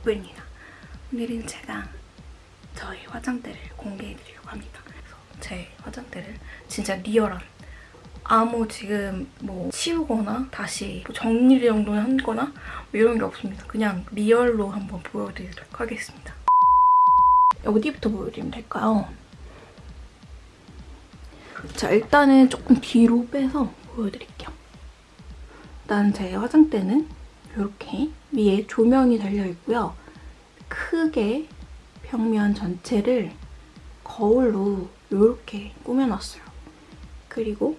덕분입니다. 오늘은 제가 저의 화장대를 공개해드리려고 합니다. 그래서 제 화장대를 진짜 리얼한 아무 지금 뭐 치우거나 다시 뭐 정리 정도는 하거나 뭐 이런 게 없습니다. 그냥 리얼로 한번 보여드리도록 하겠습니다. 어디부터 보여드리면 될까요? 자, 일단은 조금 뒤로 빼서 보여드릴게요. 일단 제 화장대는 이렇게 위에 조명이 달려있고요. 크게 벽면 전체를 거울로 이렇게 꾸며놨어요. 그리고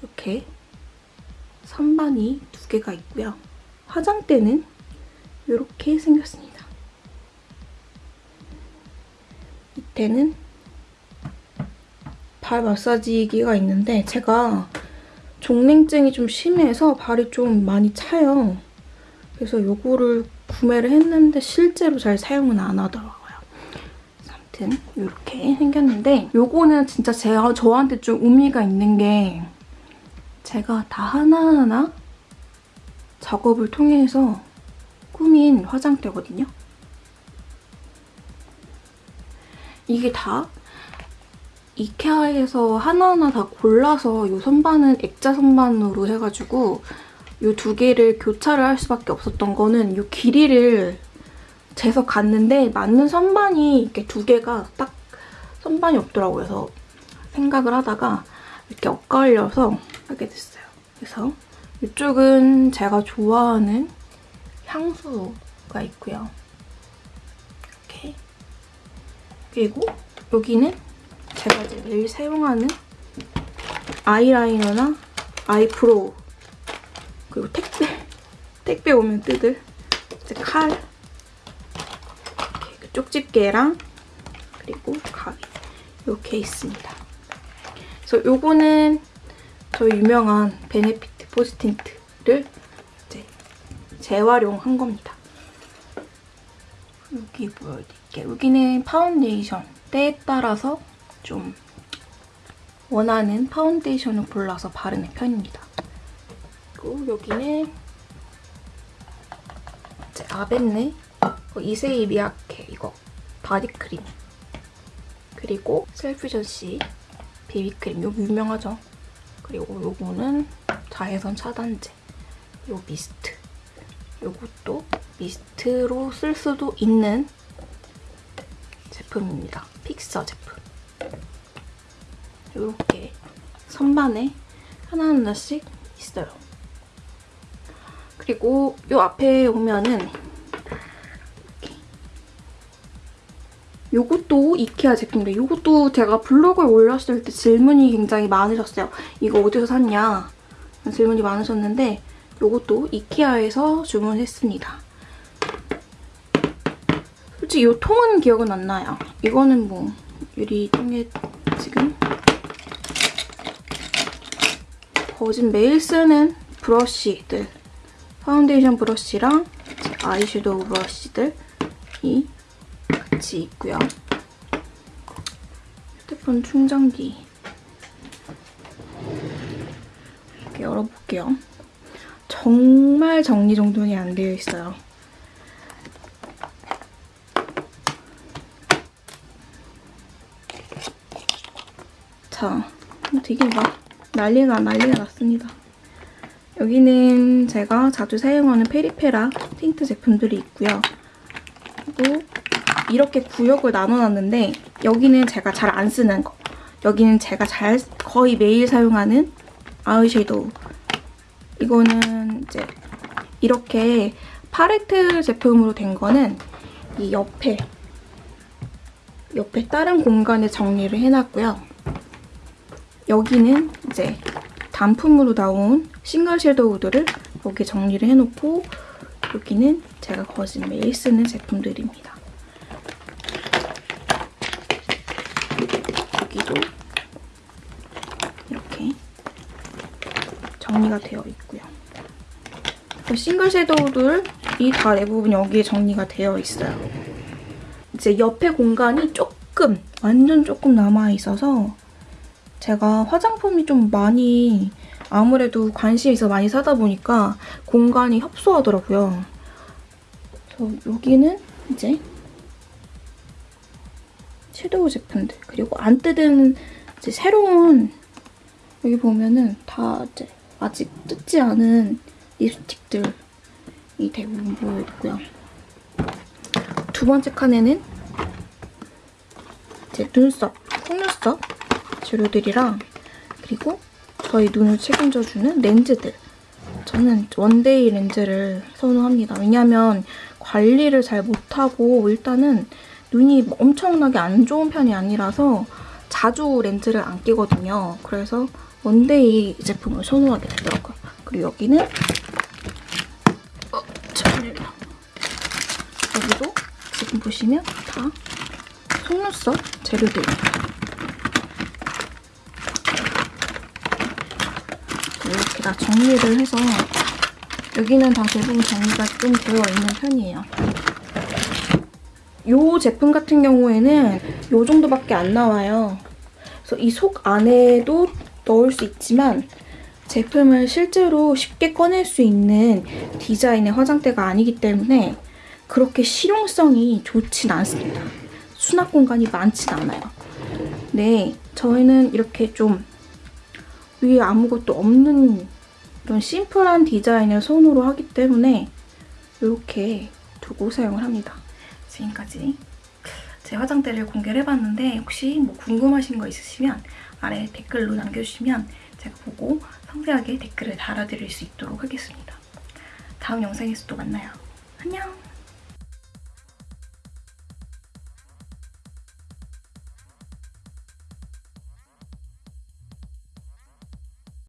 이렇게 선반이 두 개가 있고요. 화장대는 이렇게 생겼습니다. 밑에는 발 마사지기가 있는데 제가 종냉증이 좀 심해서 발이 좀 많이 차요. 그래서 이거를 구매를 했는데 실제로 잘 사용은 안 하더라고요. 아무튼 이렇게 생겼는데 이거는 진짜 제가 저한테 좀 의미가 있는 게 제가 다 하나하나 작업을 통해서 꾸민 화장대거든요. 이게 다 이케아에서 하나하나 다 골라서 이 선반은 액자 선반으로 해가지고 이 두 개를 교차를 할 수밖에 없었던 거는 이 길이를 재서 갔는데 맞는 선반이 이렇게 두 개가 딱 선반이 없더라고요. 그래서 생각을 하다가 이렇게 엇갈려서 하게 됐어요. 그래서 이쪽은 제가 좋아하는 향수가 있고요. 이렇게 그리고 여기는 제가 이제 매일 사용하는 아이라이너나 eyebrow 그리고 택배 택배 오면 뜯을 이제 칼 이렇게 그 쪽집게랑 그리고 가위 이렇게 있습니다. 그래서 요거는 저희 유명한 베네피트 포지틴트를 이제 재활용한 겁니다. 여기 보여드릴게요. 여기는 파운데이션 때에 따라서 좀 원하는 파운데이션을 골라서 바르는 편입니다. 그리고 여기는 이제 아벤느 이세이 미야케 이거 바디크림 그리고 셀퓨전씨 비비크림 이거 유명하죠? 그리고 요거는 자외선 차단제 요 미스트 요것도 미스트로 쓸 수도 있는 제품입니다. 픽서 제품 이렇게 선반에 하나하나씩 있어요. 그리고 이 앞에 오면은 이것도 이케아 제품인데 이것도 제가 블로그에 올렸을 때 질문이 굉장히 많으셨어요. 이거 어디서 샀냐 질문이 많으셨는데 이것도 이케아에서 주문했습니다. 솔직히 이 통은 기억은 안 나요. 이거는 뭐 유리통에 지금 거진 매일 쓰는 브러쉬들 파운데이션 브러쉬랑 아이섀도우 브러쉬들이 같이 있고요. 휴대폰 충전기 이렇게 열어볼게요. 정말 정리정돈이 안 되어 있어요. 자, 되게 막 난리가 난리가 났습니다. 여기는 제가 자주 사용하는 페리페라 틴트 제품들이 있고요. 그리고 이렇게 구역을 나눠놨는데 여기는 제가 잘 안 쓰는 거 여기는 제가 잘 거의 매일 사용하는 아이섀도우 이거는 이제 이렇게 팔레트 제품으로 된 거는 이 옆에 옆에 다른 공간에 정리를 해놨고요. 여기는 이제 단품으로 나온 싱글 섀도우들을 여기 정리를 해놓고 여기는 제가 거진 매일 쓰는 제품들입니다. 여기도 이렇게 정리가 되어 있고요. 싱글 섀도우들이 다 대부분 여기에 정리가 되어 있어요. 이제 옆에 공간이 조금, 완전 조금 남아있어서 제가 화장품이 좀 많이 아무래도 관심 있어 많이 사다 보니까 공간이 협소하더라고요. 그래서 여기는 이제 섀도우 제품들 그리고 안 뜯은 이제 새로운 여기 보면은 다 이제 아직 뜯지 않은 립스틱들이 대부분 모여 있고요. 두 번째 칸에는 이제 눈썹, 속눈썹 재료들이랑 그리고 저희 눈을 책임져주는 렌즈들. 저는 one day 렌즈를 선호합니다. 왜냐면 관리를 잘 못하고 일단은 눈이 엄청나게 안 좋은 편이 아니라서 자주 렌즈를 안 끼거든요. 그래서 one day 제품을 선호하게 되더라고요. 그리고 여기는 어. 여기도 지금 보시면 다 속눈썹 재료들입니다. 다 정리를 해서 여기는 다 대부분 정리가 좀 되어 있는 편이에요. 이 제품 같은 경우에는 이 정도밖에 안 나와요. 그래서 이 속 안에도 넣을 수 있지만 제품을 실제로 쉽게 꺼낼 수 있는 디자인의 화장대가 아니기 때문에 그렇게 실용성이 좋진 않습니다. 수납 공간이 많진 않아요. 네, 저희는 이렇게 좀 위에 아무것도 없는 이런 심플한 디자인을 선호로 하기 때문에 이렇게 두고 사용을 합니다. 지금까지 제 화장대를 공개를 해봤는데 혹시 뭐 궁금하신 거 있으시면 아래 댓글로 남겨주시면 제가 보고 상세하게 댓글을 달아드릴 수 있도록 하겠습니다. 다음 영상에서 또 만나요. 안녕!